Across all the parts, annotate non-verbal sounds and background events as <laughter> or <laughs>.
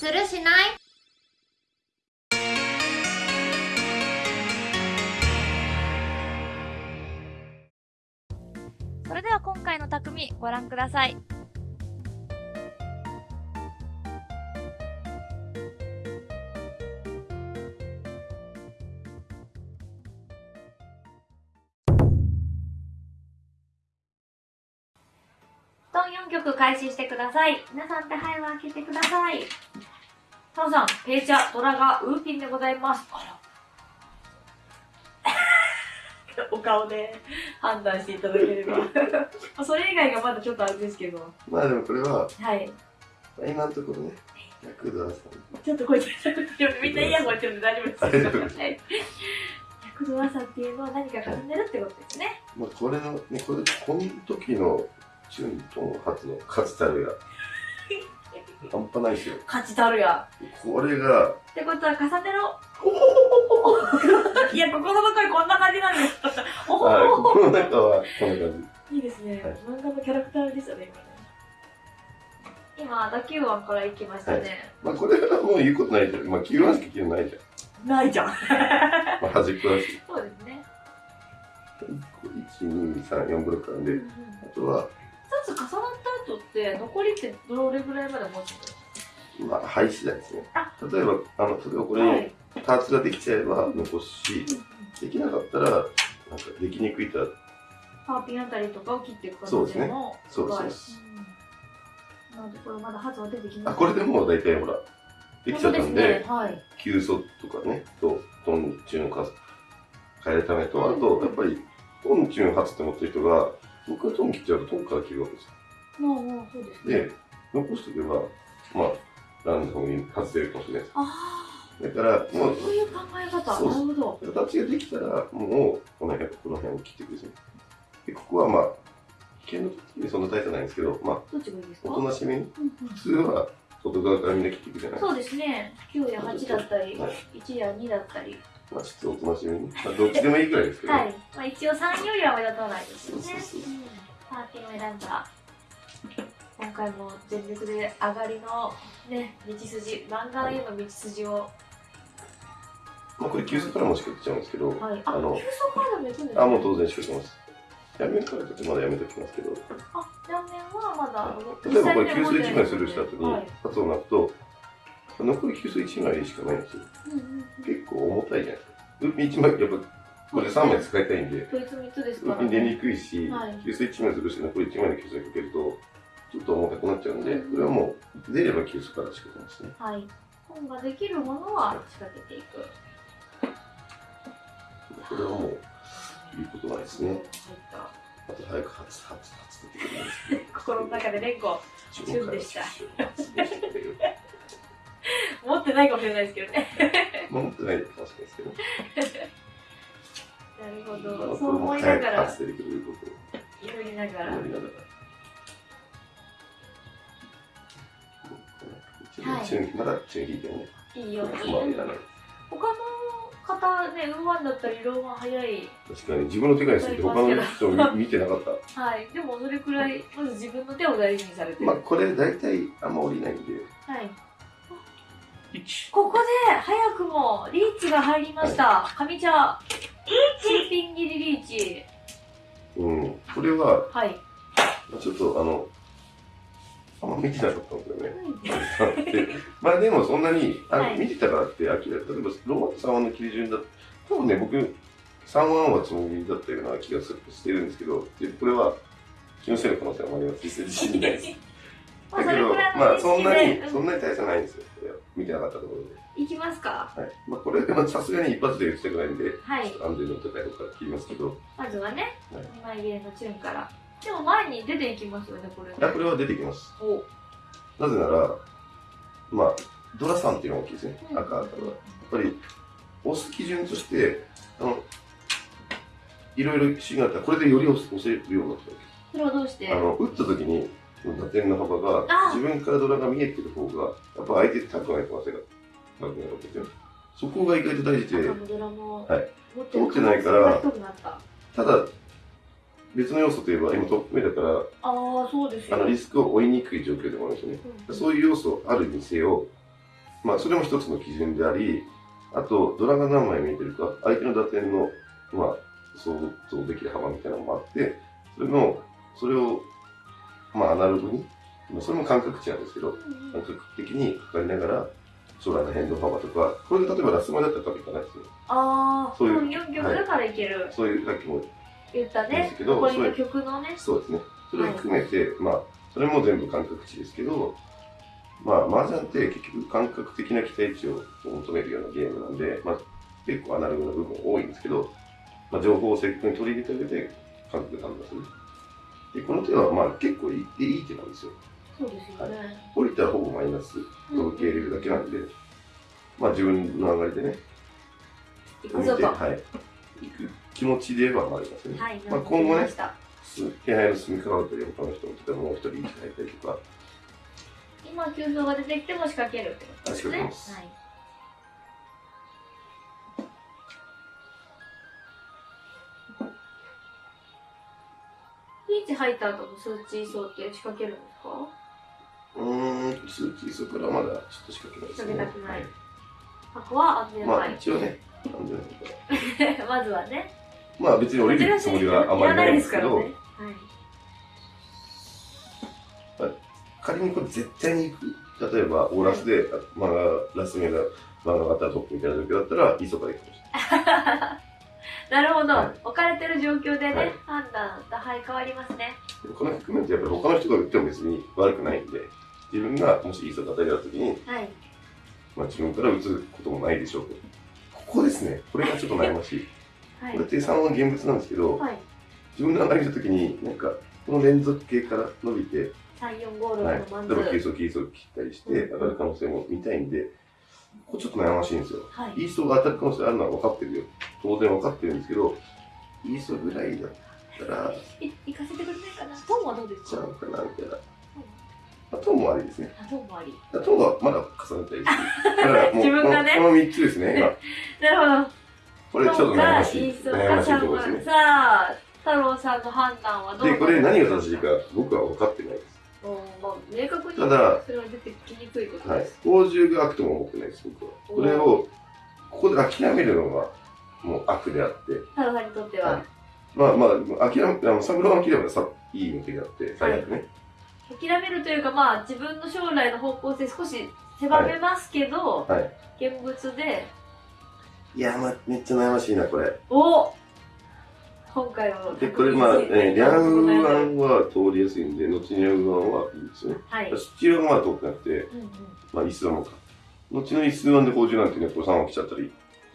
するしない？それでは今回の匠ご覧ください。トン4曲開始してください。皆さん手配を開けてください。タオさん、ペイチャ、ドラガ、ウーピンでございます。あら。<laughs> お顔で判断していただければ。<laughs> それ以外がまだちょっとあれですけど。まあでもこれは、はい。今のところね、役ドラさん。ちょっとこいつ、みんなイヤホンしてるんで大丈夫です。大丈夫はい。100度朝っていうのは何か絡んでるってことですね。まあこれの、ね、これ、この時のチュントン初の勝ちたるや。<laughs> 半端ないですよ。勝ちたるや。これが、ってことは重ねろ。<laughs> いや、心の声こんな感じなんです。おほはい、ほここの中はこんな感いいですね、はい漫画のキャラクターですよね、今ね。今、打球音から行きましたね。じ。まあこれはもう言うことないじゃん。まあ9番しか切るないじゃん。ないじゃん。<laughs> まあ端っこだし。そうですね。1、2、3、4ブロックなんで、あとは、2つ重なった後って、残りってどれぐらいまで持つんですまあ廃止だですね。あ。例えば、あの、例えばこかれにパーツができちゃえば残すし、できなかったら、なんかできにくいとは。パーピンあたりとかを切っていくそうでもそうですそうですうん。なので、これまだ発は出てきまあ、すこれでもう大体ほら、できちゃったんで、ね、はい。急速とかね、と、トンチューンを変えるためと、あと、やっぱり、トンチューン初って思ってる人が、僕がトン切っちゃうとトンから切るわけですよ。もう、もう、そうですね。で、残しておけば、まあ、ランダムに外せるかもしれないです。あだから、あ、もう、そういう考え方。なるほど。形ができたら、もう、この辺、この辺を切ってください。で、ここはまあ、危険の時にそんな大差ないんですけど、まあ、どっちがいいですか？おとなしめに、普通は外側からみんな切っていくじゃないそうですね。9や8だったり、はい1や2だったり。まあ、ちょっとおとなしめに。まあ、どっちでもいいぐらいですけど、はい。まあ一応3よりは目立たないですよね。そうそうそううんパーティーを選んだ。今回も全力で上がりのね、道筋、漫画への道筋を。まあ、これ、急速からも仕掛けちゃうんですけど、はい。あ、あの急速カードも行くんですねあ、もう当然仕掛けます。やめるからちょっとまだやめときますけど、あ、断面はまだ、例えばこれ、急須1枚するした後にはい、発を泣くと、残り急須1枚しかないんですよ。うんうん結構重たいじゃないですか。ウーピン1枚、やっぱ、これ3枚使いたいんで、こいつ3つですから出にくいし、はい急須1枚するし、残り1枚の急須にかけると、ちょっと重たくなっちゃうんで、これはもう、出れば急須から仕掛けますね。はい。本ができるものは仕掛けていく。これはもう、言うことですね。あと早く初、初、初出てく心の中で連呼。注旬でした <laughs> 持ってないかもしれないですけどね。ま <laughs> あ持ってないかもしれないですけど。なるほまあど。そう思もいながら、早く初出てくることを祈りながら。祈りながら。はいまだいてもね、いいよ。他の方ね、ウーワンだったり、ローワン早い。確かに自分の手がにすると他の人を見見てなかった。はい。でもそれくらい、まず自分の手を大事にされてる。まあこれ大体あんま降りないんで、はい。1、ここで、早くも、リーチが入りました。上茶。新品切りリーチ。うん、これははい。ちょっとあの、あんま見てなかったんですよね。<laughs> まあでもそんなに、あはい見てたからって、あきら例えばローマンと3ワンの切り順だ多分ね、僕、3ワンはつもりだったような気がするしてるんですけど、でこれは気のせいの可能性もあります。自信ないです。<laughs> まあ、だけど、まあそんなに、そんなに大差ないんですよ。見てなかったところで。いきますか。はい。まあこれはさすがに一発で打ちたくないんで、はい。安全の高いところから切りますけど、まずはね、はい2枚切れのチューンから。でも前に出ていきますよね、これ、あこれは出てきます。おなぜなら、まあ、ドラさんっていうのが大きいですね。赤赤は。やっぱり、押す基準として、あの、いろいろ指示があったら、これでより押せるようになったわそれはどうして？け。あの、打った時に、打点の幅があ、自分からドラが見えてる方が、やっぱ相手高くない可能性が高くなるわけですよ。そこが意外と大事で、はい持ってないから。ただ、別の要素といえば、今トップ目だから、ああ、そうですよ。あのリスクを負いにくい状況でもあるんですよね。うんそういう要素あるにせよ、まあ、それも一つの基準であり、あと、ドラが何枚見えてるか、相手の打点の、まあ、想像できる幅みたいなのもあって、それの、それを、まあ、アナログに、まあそれも感覚値なんですけど、感覚的に測りながら、将来の変動幅とか、これで例えばラスマだったら多分いかないですね。ああ、そういう4曲だからいける。そういう、さっきも言ったねいいですけ。どここにそういう曲のね。そうですね。それを含めて、まあ、それも全部感覚値ですけど、まあ、麻雀って結局感覚的な期待値を求めるようなゲームなんで、まあ、結構アナログな部分多いんですけど、まあ、情報を積極に取り入れた上で感覚で判断する。で、この手は、まあ、結構いいいい手なんですよ。そうですよね。降りたらほぼマイナスを受け入れるだけなんで、まあ、自分の上がりでね、行くぞと。ははい。行く気持ちではありますね。い。まあ今後ね気配の進み方だったり、他の人も例えばもう一人位置変えたりとか、今、急走が出てきても仕掛けるってことですね。はい。リーチ入った後の数値層って仕掛けるんですかうーん、数値そこからまだちょっと仕掛けないですね。仕掛けたくない箱は安全まあ牌。一応ね、なんでないかまずはね。まあ別に降りるつもりはあまりないんですけど、いらない仮にこれ絶対に行く、例えばオーラスで、マガラス目がマガ型トップみたいな状況だったら、磯から行くかもしはい。<laughs> なるほど、はい置かれてる状況でね、はい判断、打敗変わりますね。この局面ってやっぱり他の人が打っても別に悪くないんで、自分がもし磯型でやった時に、はい。まあ自分から打つこともないでしょうと。ここですね、これがちょっと悩ましい。はいこれ。って3は現物なんですけど、はい。自分が上がりた時に、なんか、この連続系から伸びて、3、4、5、はい、6のマン例えばキーズ。スをキースを切ったりしてうん上がる可能性も見たいんで、ここちょっと悩ましいんですよ。はい。イーストが当たる可能性あるのは分かってるよ。当然分かってるんですけど、イーストぐらいだったら、い行かせてくれないかなトンはどうですか？ちゃうかなみたいな。まあ、トンもありですね。あ、トンもあり。トンはまだ重ねたいです。<laughs> だからもう自分がねこのこの3つですね、今。<laughs> なるほど。これちょっと悩ましい。悩ましいところかですね。さあ、太郎さんの判断はどうで、これ何が正しいかか僕は分かってないです。まあ、明確にただそれは出てきにくいことはいです。。宝珠が悪とも思ってないです、僕は。これを、ここで諦めるのがもう悪であって、太郎さんにとっては、はいまあまあ、諦め、あの、サブローが切ればさ、いい向きであって、最悪ね。諦めるというか、まあ、自分の将来の方向性少し狭めますけど、はい。現物で、いや、まあ、めっちゃ悩ましいな、これ。お今回はで、これ、まあ、えー、リャンウアはンは通りやすいんで、後にリャンウアンはいいんですよね。い。スチールはまだ通ってなくて、うんうんまあ、イスワンもか。後のイスワンで宝珠なんてね、これ3話来ちゃったり、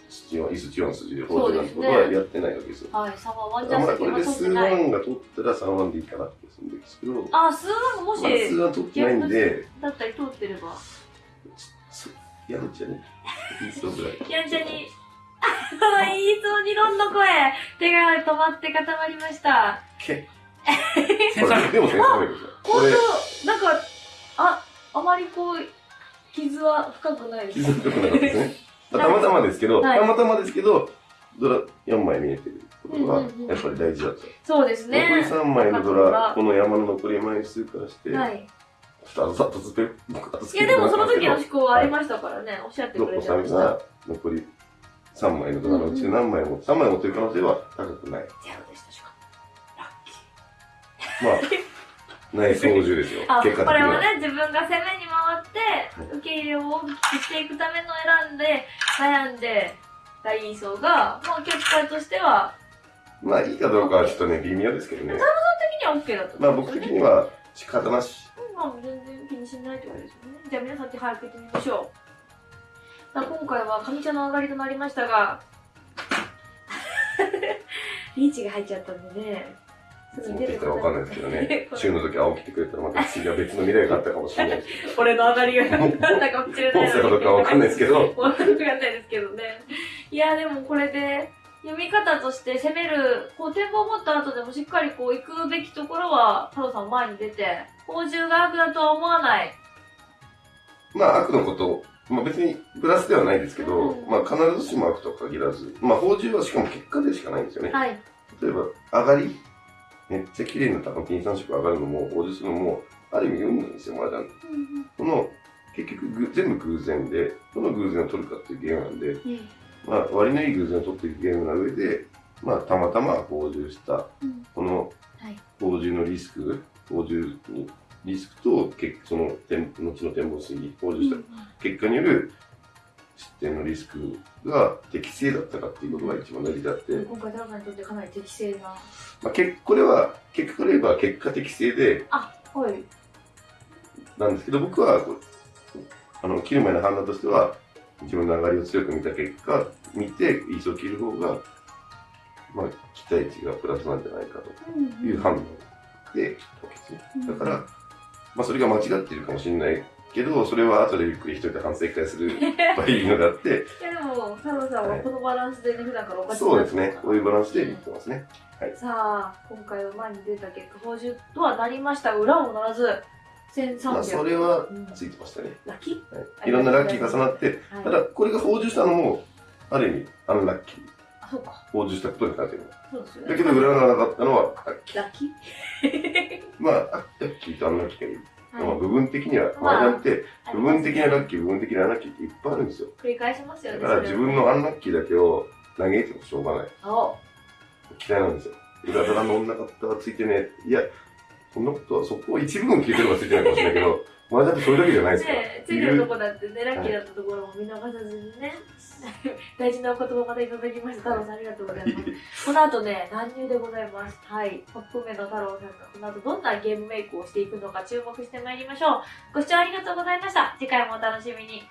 スチワン、イスチワン筋で宝珠なんてことはやってないわけですよ。はい、サマーワンジだからまあ、これで数ンが取ったら3ワンでいいかなってするんですけど、あ、数ワンもし、まあ、数ワン取ってないんで、だったり通ってれば。そやるっちゃね。やんちゃに、あ、いいそうにろんの声、手が止まって固まりました。けでも先生もいるんですよ。これ、本当なんか、あ、あまりこう、傷は深くないです。傷深くなかったですね。<laughs> まあたまたまですけど、はいたまたまですけど、ドラ4枚見えてることがうんうんうんやっぱり大事だった。そうですね。残り3枚のドラ、この山の残り枚数からして、はい。ちょっと後ずっと僕後いや、でもその時のの思考はありましたからね、おっしゃってくれてました。が残り3枚のドラのうち何枚も、3枚持ってる可能性は高くない。ゼロでしたしかも。ラッキー。まあ、内操縦ですよあ、。結果的には。これはね、自分が攻めに回って、受け入れを大きくしていくための選んで、悩んで、大位相が、まあ結果としては、まあ、いいかどうかはちょっとね、微妙ですけどね。的には OK だったまあ、僕的には仕方なし。まあ全然気にしないってことですよね。じゃあ皆さん手早く行ってみましょう。さあ今回は上茶の上がりとなりましたが、<laughs> リーチが入っちゃったんでね。す持ってきたらわかんないですけどね。週の時青来てくれたらまた次は別の未来があったかもしれない。<laughs> 俺の上がりがなかったかもしれないどうしたかどうかわかんないですけど。<laughs> わかんないですけどね。いや、でもこれで、読み方として攻める、こう、展望を持った後でもしっかりこう、行くべきところは、太郎さん前に出て、宝珠が悪だとは思わない。まあ、悪のこと、まあ別にプラスではないですけど、うんまあ必ずしも悪とは限らず、まあ宝珠はしかも結果でしかないんですよね。はい。例えば、上がり、めっちゃ綺麗な高金3色上がるのも、宝珠するのも、ある意味運なんですよ、麻雀。この結局ぐ全部偶然で、どの偶然を取るかっていうゲームなんで、うんまあ、割のいい偶然を取っていくゲームな上で、まあ、たまたま報酬した、うんこのはい報酬のリスク、報酬にリスクと結その点後の展望推移、報酬した結果による失点のリスクが適正だったかっていうことが一番大事であって、今回、太郎さんにとってかなり適正な。まあ、けこれは結果から言えば結果適正ではい。なんですけど、僕はあの切る前の判断としては、自分の上がりを強く見た結果、見て、イースを切る方が、まあ、期待値がプラスなんじゃないかという判断で。だから、まあ、それが間違っているかもしれないけど、それは後でゆっくり一人で反省会するばいいのであって、いやでも、太郎さんはこのバランスでね、普段からおかしくそうですね、こういうバランスでいってますね。さあ、今回は前に出た結果、報酬とはなりました。裏もならず、1300。まあ、それはうんついてましたね。ラッキーはい、いろんなラッキー重なって、はいただ、これが報酬したのも、ある意味、アンラッキー。あ、そうか。報酬したことになってる。そうですよね。だけど、裏がなかったのは、ラッキー。ラッキーまあ、ラッキーとアンラッキーがいる。まあ、はい。部分的には、まあ麻雀って、部分的なラッキー、部分的なアンラッキーっていっぱいあるんですよ。す繰り返しますよね。だから、自分のアンラッキーだけを嘆いてもしょうがない。そ嫌いなんですよ。裏腹乗んなかったらついてね。いや、そんなことは、そこを一部分聞いてればついてないかもしれないけど、<laughs> 麻雀ってそれだけじゃないですから。ねついてるとこだってね、ラッキーだったところも見逃さずにね。<laughs> 大事なお言葉またいただきました。太郎さんありがとうございます。この後ね、乱入でございます。はい。トップ目の太郎さんがこの後どんなゲームメイクをしていくのか注目してまいりましょう。ご視聴ありがとうございました。次回もお楽しみに。